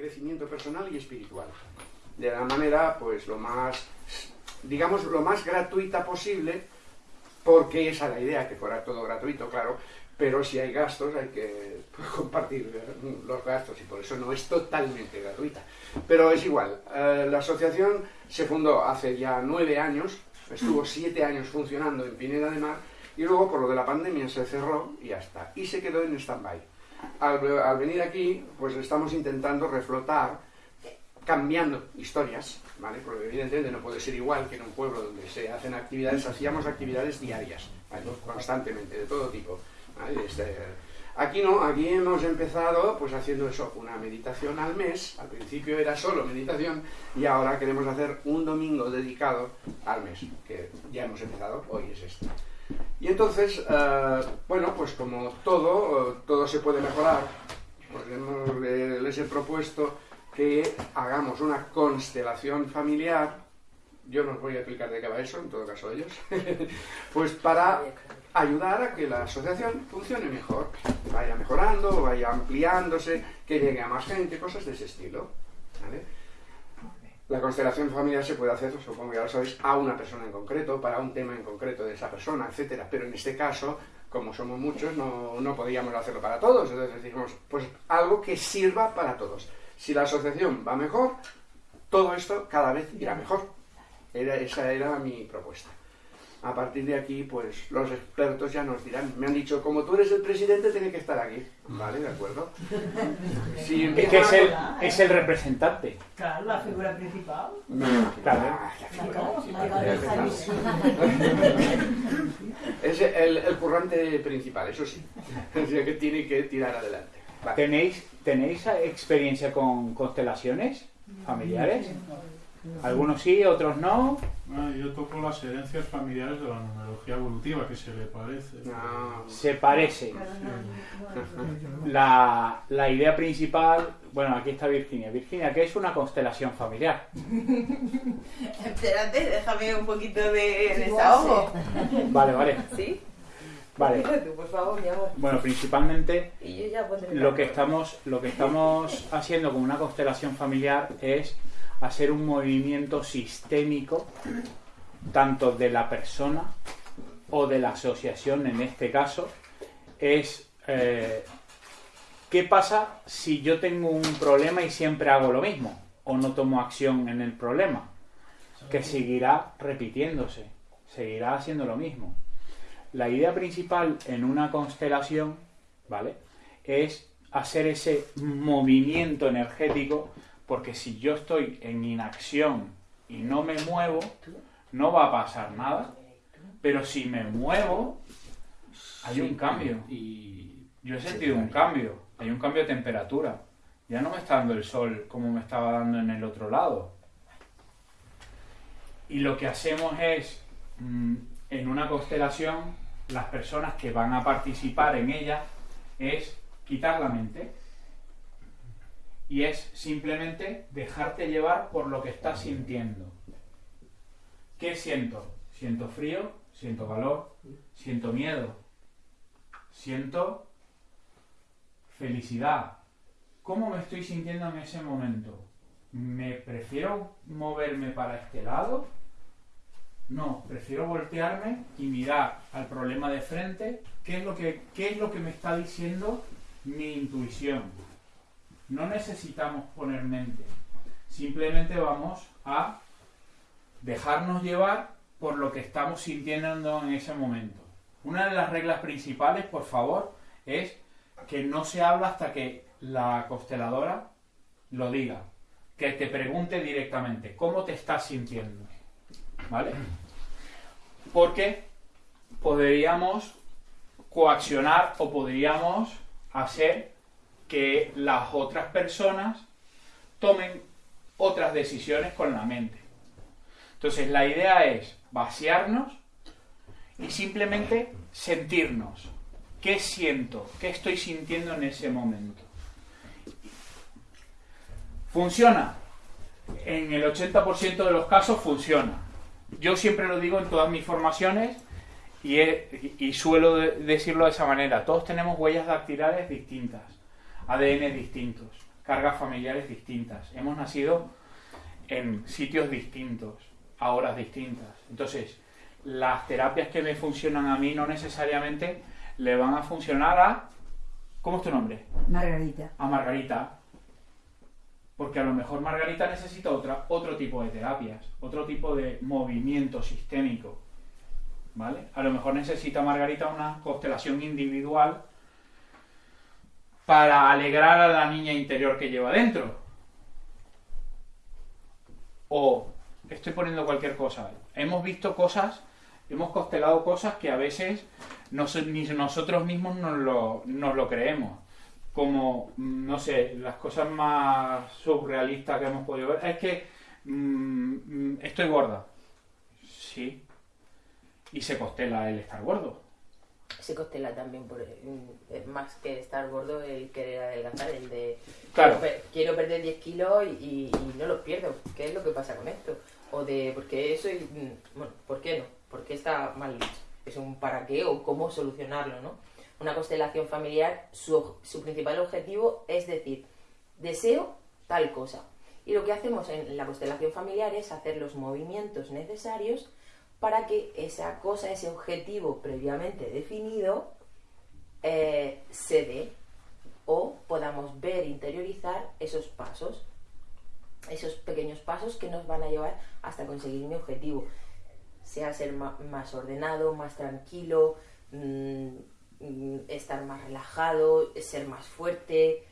crecimiento personal y espiritual. De la manera, pues, lo más, digamos, lo más gratuita posible, porque esa es la idea, que fuera todo gratuito, claro, pero si hay gastos hay que compartir eh, los gastos y por eso no es totalmente gratuita. Pero es igual, eh, la asociación se fundó hace ya nueve años, estuvo siete años funcionando en Pineda de Mar y luego por lo de la pandemia se cerró y ya está, y se quedó en stand-by. Al, venir aquí, pues estamos intentando reflotar, cambiando historias, ¿vale? Porque evidentemente no puede ser igual que en un pueblo donde se hacen actividades, hacíamos actividades diarias, constantemente, de todo tipo este, aquí no, aquí hemos empezado pues haciendo eso, una meditación al mes, al principio era solo meditación y ahora queremos hacer un domingo dedicado al mes, que ya hemos empezado, hoy es este. Y entonces, eh, bueno, pues como todo, todo se puede mejorar, pues les he propuesto que hagamos una constelación familiar, yo no os voy a explicar de qué va eso, en todo caso ellos, pues para ayudar a que la asociación funcione mejor, vaya mejorando, vaya ampliándose, que llegue a más gente, cosas de ese estilo. La constelación familiar se puede hacer, supongo ya lo sabéis, a una persona en concreto, para un tema en concreto de esa persona, etcétera. Pero en este caso, como somos muchos, no, no podíamos hacerlo para todos. Entonces dijimos, pues algo que sirva para todos. Si la asociación va mejor, todo esto cada vez irá mejor. Esa era mi propuesta a partir de aquí, pues los expertos ya nos dirán. Me han dicho, como tú eres el presidente, tiene que estar aquí. Vale, de acuerdo. es que es el, es el representante. Claro, la figura principal. claro. es el, el, currante principal, eso sí. que tiene que tirar adelante. ¿Tenéis, ¿Tenéis experiencia con constelaciones familiares? Algunos sí, otros no. Ah, yo toco las herencias familiares de la numerología evolutiva, que se le parece. Ah. Se parece. La, la, idea principal, bueno, aquí está Virginia. Virginia, ¿qué es una constelación familiar? Espérate, déjame un poquito de desahogo. Vale, vale. ¿Sí? Vale. Tú, por favor, mi amor. Bueno, principalmente y yo ya lo que estamos lo que estamos haciendo con una constelación familiar es hacer un movimiento sistémico tanto de la persona o de la asociación en este caso es eh, ¿qué pasa si yo tengo un problema y siempre hago lo mismo o no tomo acción en el problema? Que seguirá repitiéndose, seguirá haciendo lo mismo. La idea principal en una constelación, ¿vale? Es hacer ese movimiento energético porque si yo estoy en inacción y no me muevo, no va a pasar nada. Pero si me muevo, hay un cambio. Y yo he sentido un cambio. Hay un cambio de temperatura. Ya no me está dando el sol como me estaba dando en el otro lado. Y lo que hacemos es, mm, en una constelación, las personas que van a participar en ella, es quitar la mente y es simplemente dejarte llevar por lo que estás sintiendo. ¿Qué siento? Siento frío, siento calor, siento miedo, siento felicidad. ¿Cómo me estoy sintiendo en ese momento? ¿Me prefiero moverme para este lado? No, prefiero voltearme y mirar al problema de frente, qué es lo que, qué es lo que me está diciendo mi intuición no necesitamos poner mente. Simplemente vamos a dejarnos llevar por lo que estamos sintiendo en ese momento. Una de las reglas principales, por favor, es que no se habla hasta que la consteladora lo diga. Que te pregunte directamente, ¿cómo te estás sintiendo? ¿Vale? Porque podríamos coaccionar o podríamos hacer que las otras personas tomen otras decisiones con la mente. Entonces la idea es vaciarnos y simplemente sentirnos. ¿Qué siento? ¿Qué estoy sintiendo en ese momento? ¿Funciona? En el 80% de los casos funciona. Yo siempre lo digo en todas mis formaciones y, suelo decirlo de esa manera. Todos tenemos huellas dactilares distintas. ADN distintos. cargas familiares distintas, hemos nacido en sitios distintos, a horas distintas. Entonces, las terapias que me funcionan a mí no necesariamente le van a funcionar a... ¿Cómo es tu nombre? Margarita. A Margarita. Porque a lo mejor Margarita necesita otra, otro tipo de terapias, otro tipo de movimiento sistémico. ¿Vale? A lo mejor necesita Margarita una constelación individual para alegrar a la niña interior que lleva dentro. O estoy poniendo cualquier cosa. Hemos visto cosas, hemos constelado cosas que a veces ni nosotros mismos nos lo, nos lo creemos. Como, mm, no sé, las cosas más surrealistas que hemos podido ver. Es que mm, mm, estoy gorda. Sí. Y se costela el estar gordo. Se costela también por mm, es más que estar gordo el querer adelgazar, el de Claro. quiero, per- quiero perder 10 kilos y, y no los pierdo. ¿Qué es lo que pasa con esto? O de porque eso y mm, bueno, ¿por qué no? ¿Por qué está mal dicho? Es un para qué o cómo solucionarlo, ¿no? Una constelación familiar, su, su principal objetivo es decir, deseo tal cosa. Y lo que hacemos en la constelación familiar es hacer los movimientos necesarios para que esa cosa, ese objetivo previamente definido, eh, se dé o podamos ver, interiorizar esos pasos, esos pequeños pasos que nos van a llevar hasta conseguir mi objetivo, sea ser más ordenado, más tranquilo, mm, mm, estar más relajado, ser más fuerte,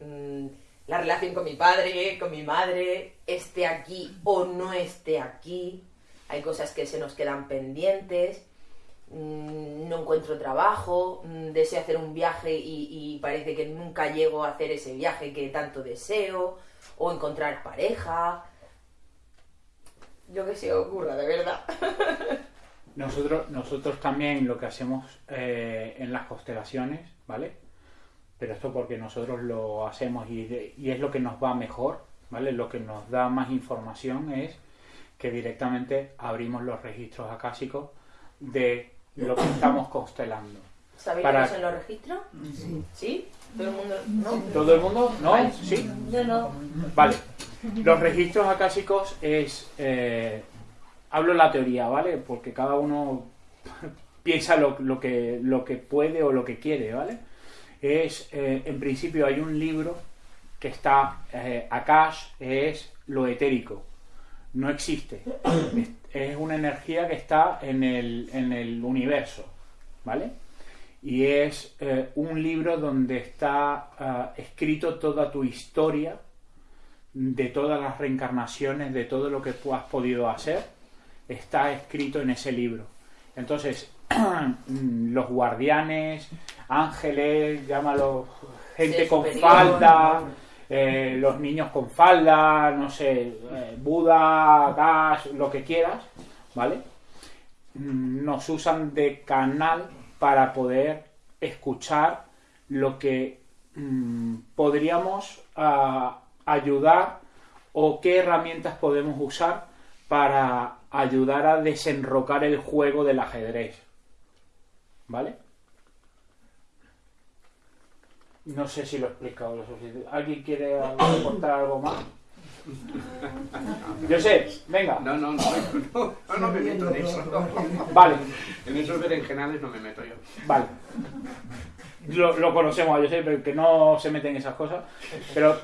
mm, la relación con mi padre, con mi madre, esté aquí o no esté aquí, hay cosas que se nos quedan pendientes, mm, no encuentro trabajo, mm, deseo hacer un viaje y, parece que nunca llego a hacer ese viaje que tanto deseo, o encontrar pareja, lo que se ocurra, de verdad. Nosotros, nosotros también lo que hacemos eh, en las constelaciones, ¿vale? Pero esto porque nosotros lo hacemos y, y es lo que nos va mejor, ¿vale? Lo que nos da más información es que directamente abrimos los registros acásicos de lo que estamos constelando. ¿Sabéis Para- son los registros? Sí. ¿Sí? ¿Todo el mundo? ¿No? ¿Todo el mundo? ¿No? ¿Sí? Yo no. Vale. Los registros acásicos es. eh, hablo la teoría, ¿vale? Porque cada uno piensa lo, lo que, lo que puede o lo que quiere, ¿vale? Es. eh, en principio hay un libro que está. Eh, Akash es lo etérico. No existe. Es, una energía que está en el, en el universo, ¿vale? Y es eh, un libro donde está ah, escrito toda tu historia de todas las reencarnaciones, de todo lo que tú has podido hacer, está escrito en ese libro. Entonces, los guardianes, ángeles, llámalo gente con superior. falda, eh, los niños con falda, no sé, eh, Buda, Gas, lo que quieras, ¿vale? Nos usan de canal para poder escuchar lo que mm, podríamos ah, ayudar o qué herramientas podemos usar para ayudar a desenrocar el juego del ajedrez. ¿Vale? No sé si lo he explicado lo suficiente. ¿Alguien quiere aportar algo más? Yo sé, venga. No, no, no, no, no, no me meto en eso. Vale, En esos berenjenales no me meto yo. vale. Lo, lo conocemos, yo sé, pero que no se mete en esas cosas. Pero,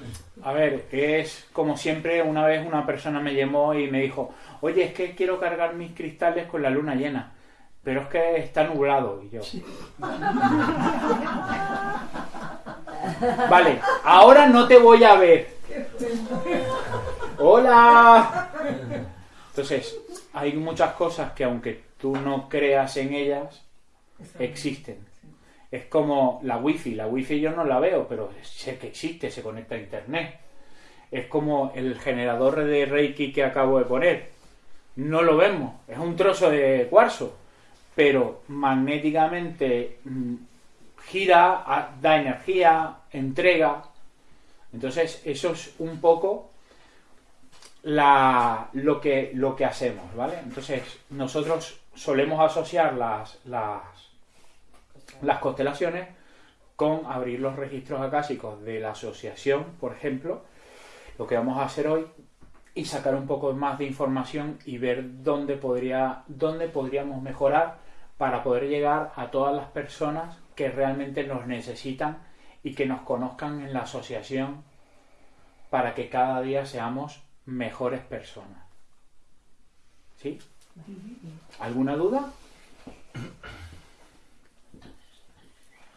a ver, es como siempre, una vez una persona me llamó y me dijo, oye, es que quiero cargar mis cristales con la luna llena, pero es que está nublado. Y yo, vale, ahora no te voy a ver. Hola. Entonces, hay muchas cosas que aunque tú no creas en ellas, existen. Es como la wifi. La wifi yo no la veo, pero sé que existe, se conecta a internet. Es como el generador de Reiki que acabo de poner. No lo vemos, es un trozo de cuarzo, pero magnéticamente mm, gira, da energía, entrega. Entonces, eso es un poco la, lo, que, lo que hacemos, ¿vale? Entonces, nosotros solemos asociar las, las, las constelaciones con abrir los registros acásicos de la asociación, por ejemplo, lo que vamos a hacer hoy, y sacar un poco más de información y ver dónde, podría, dónde podríamos mejorar para poder llegar a todas las personas que realmente nos necesitan y que nos conozcan en la asociación para que cada día seamos mejores personas. ¿Sí? ¿Alguna duda?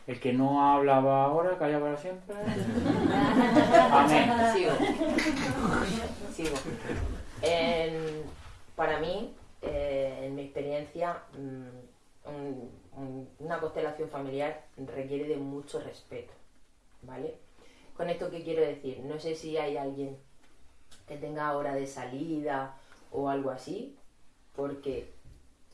El que no hablaba ahora, calla para siempre. Amén. Sigo. Sigo. En- para mí, eh, en mi experiencia, mm, un- un- una constelación familiar requiere de mucho respeto. ¿Vale? Con esto, ¿qué quiero decir? No sé si hay alguien que tenga hora de salida o algo así, porque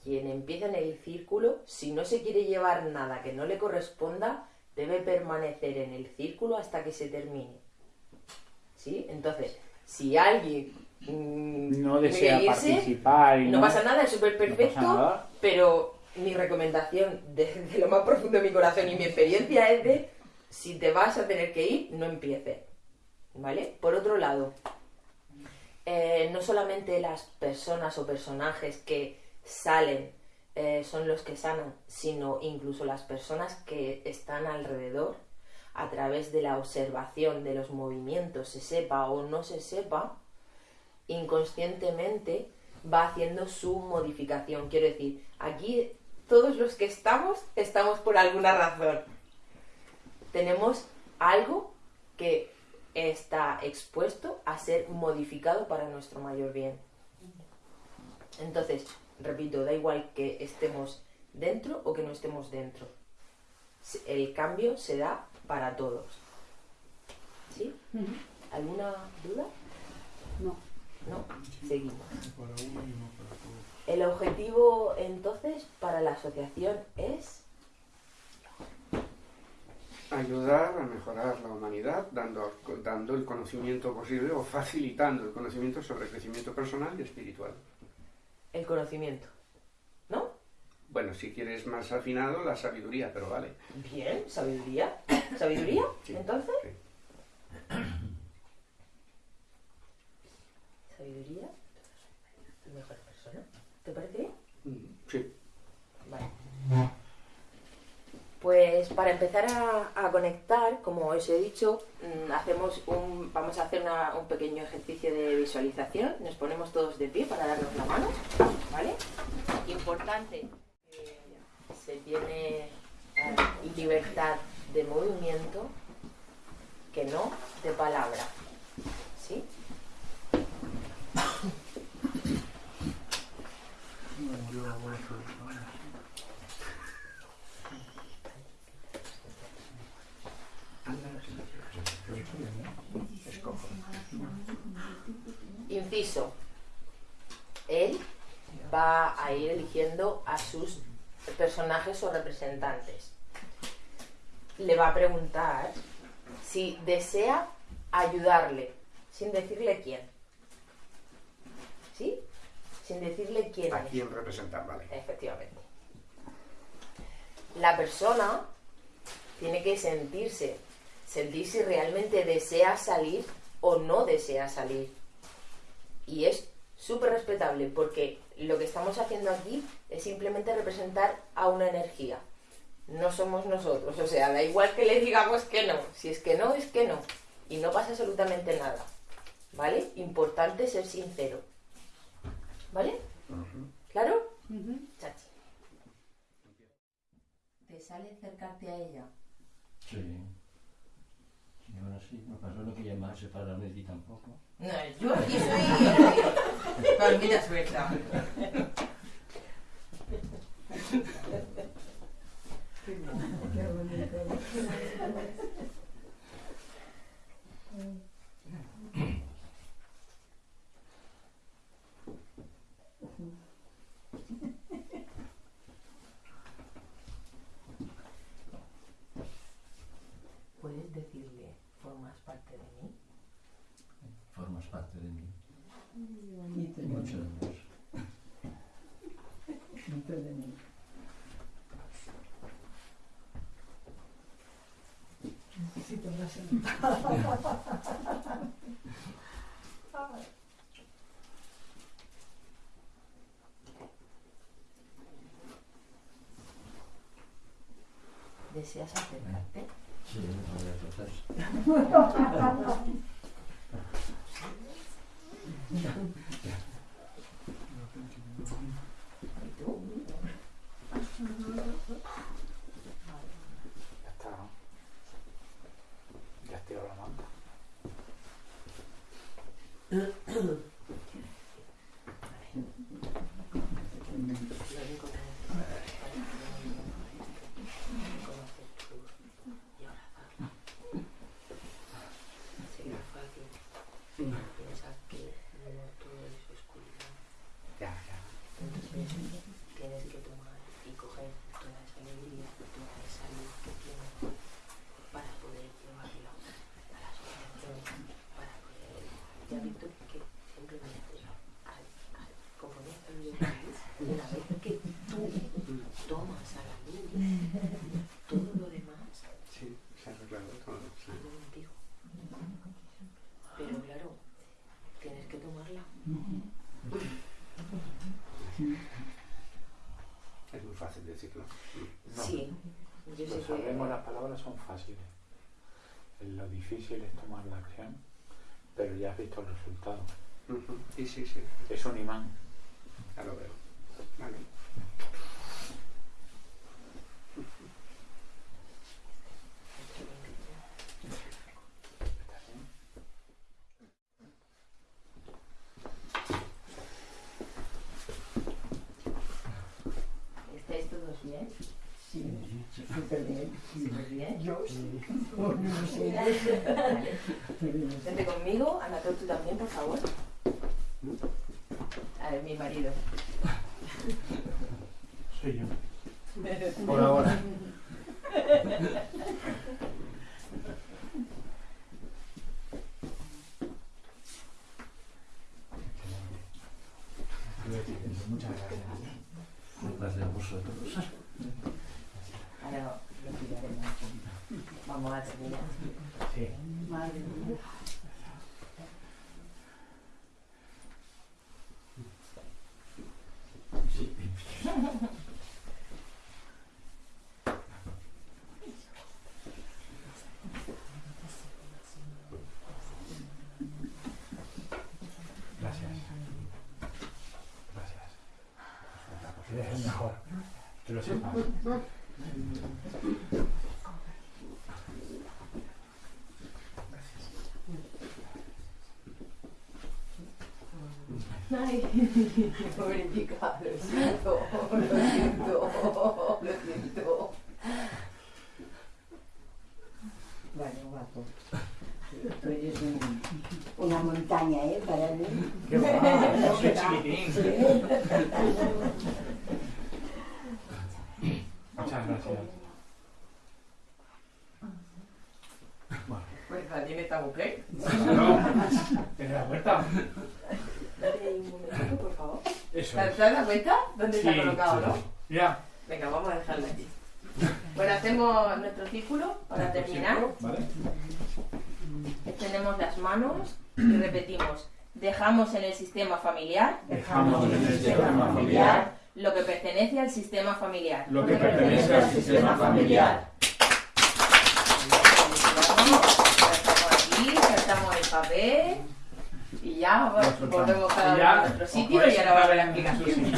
quien empieza en el círculo, si no se quiere llevar nada que no le corresponda, debe permanecer en el círculo hasta que se termine. ¿Sí? Entonces, si alguien mm, No desea irse, participar y no pasa nada, es súper perfecto, pero mi recomendación desde lo más profundo de mi corazón y mi experiencia es de si te vas a tener que ir, no empieces. ¿Vale? Por otro lado, eh, no solamente las personas o personajes que salen eh, son los que sanan, sino incluso las personas que están alrededor a través de la observación de los movimientos, se sepa o no se sepa, inconscientemente va haciendo su modificación. Quiero decir, aquí todos los que estamos, estamos por alguna razón. Tenemos algo que está expuesto a ser modificado para nuestro mayor bien. Entonces, repito, da igual que estemos dentro o que no estemos dentro. El cambio se da para todos. ¿Sí? ¿Alguna duda? No. No, seguimos. Para uno y no para todos. El objetivo entonces para la asociación es ayudar a mejorar la humanidad dando, dando el conocimiento posible o facilitando el conocimiento sobre crecimiento personal y espiritual. el conocimiento. ¿No? Bueno, si quieres más afinado, la sabiduría, pero vale. Bien, sabiduría. ¿Sabiduría? Sí. Entonces, Sí. sabiduría. Mejor persona. ¿Te parece bien? Pues para empezar a, conectar, como os he dicho, mm, hacemos un, vamos a hacer un pequeño ejercicio de visualización. Nos ponemos todos de pie para darnos la mano, ¿vale? Importante, eh, se tiene eh, libertad de movimiento que no de palabra, ¿sí? No, yo voy a hacer- Escojo. Inciso. Él va a ir eligiendo a sus personajes o representantes. Le va a preguntar si desea ayudarle, sin decirle quién. ¿Sí? Sin decirle quién ¿A es. quién representar? Vale. Efectivamente. La persona tiene que sentirse, sentir si realmente desea salir o no desea salir. Y es súper respetable porque lo que estamos haciendo aquí es simplemente representar a una energía. No somos nosotros, o sea, da igual que le digamos que no. Si es que no, es que no. Y no pasa absolutamente nada. ¿Vale? Importante ser sincero. ¿Vale? ¿Claro? Chachi. ¿Te sale acercarte a ella? Sí. Sí. Me pasó lo que llamarse para Lady tampoco. No, yo aquí soy palmita suelta. ¿Puedes decirle, formas parte de mí? Formas parte de mí. Bonito, Mucho de menos. bonito de mí. ¿Deseas acercarte? Sí, no voy a tratar. Mm-hmm. difícil es tomar la acción, pero ya has visto el resultado. Sí, sí, sí. Es un imán. Ya lo veo. Vale. ¿Estás bien? ¿Estáis todos bien? Sí, súper bien. ¿Súper bien? Yo sí. Oh, no sé. Vente conmigo, Anatol, tú también, por favor. A ver, mi marido. Soy yo. Por ahora. Muchas gracias. Gracias a vosotros. Ahora lo cuidaremos. Vamos a terminar. Sí. Madre mía. Gracias. Gracias. Eres el mejor. Que lo sepas. Ay, pobre chica, lo siento, lo siento, lo siento. Bueno, guapo. Tú eres un- una montaña, ¿eh? Para mí. Qué va, soy chiquitín. Muchas gracias. Pues la tiene esta mujer. ¿Tienes la puerta? Dale un momentito, por favor. Eso ¿Te es. has dado cuenta? ¿Dónde está Sí, colocado, sí. no? Ya. Venga, vamos a dejarla aquí. Bueno, hacemos nuestro círculo para terminar. ¿Vale? Extendemos las manos y repetimos. Dejamos en el sistema familiar Dejamos en el sistema familiar lo que pertenece al sistema familiar. lo que pertenece al sistema familiar. Saltamos aquí, saltamos el papel y ya Nos volvemos cada uno a nuestro os sitio y ahora va a haber la explicación.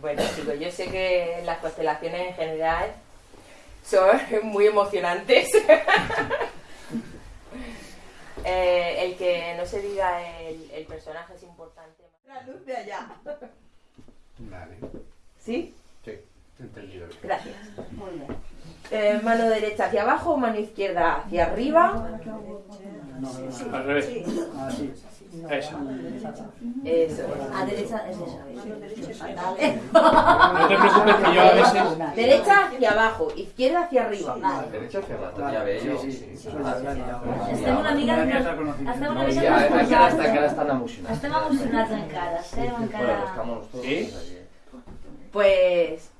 Bueno chicos, yo sé que las constelaciones en general son muy emocionantes. Eh, el que no se diga el, el personaje es importante. La luz de allá. Vale. ¿Sí? Sí, entendido. Gracias. Muy bien. Eh, mano derecha hacia abajo, mano izquierda hacia arriba. No, al revés. Así. Esa. Eso A es. derecha es esa. No te preocupes que yo a veces... Derecha hacia abajo, izquierda hacia arriba. Vale. Derecha hacia abajo. Ja veio. Sí, sí, sí. Estem una mica... Estem una mica... Ja, encara, estan emocionats. Estem emocionats encara, estem Bueno, encara... estamos todos ¿Sí? aquí. Pues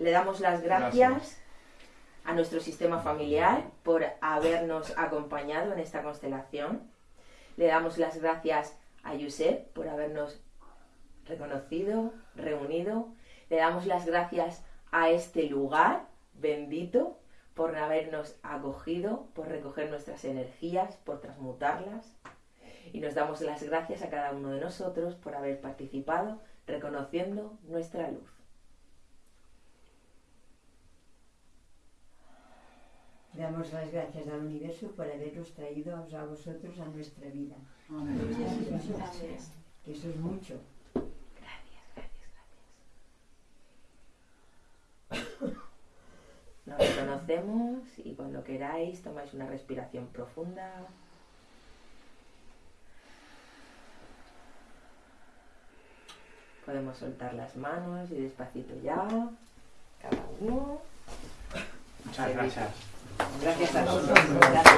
le damos las gracias, a nuestro sistema familiar por habernos acompañado en esta constelación. Le damos las gracias a Josep por habernos reconocido, reunido. Le damos las gracias a este lugar bendito por habernos acogido, por recoger nuestras energías, por transmutarlas. Y nos damos las gracias a cada uno de nosotros por haber participado, reconociendo nuestra luz. Damos las gracias al universo por habernos traído a vosotros a nuestra vida. Que eso es mucho. Nos reconocemos y cuando queráis tomáis una respiración profunda. Podemos soltar las manos y despacito ya, cada uno. Muchas gracias. Gracias a todos. Gracias.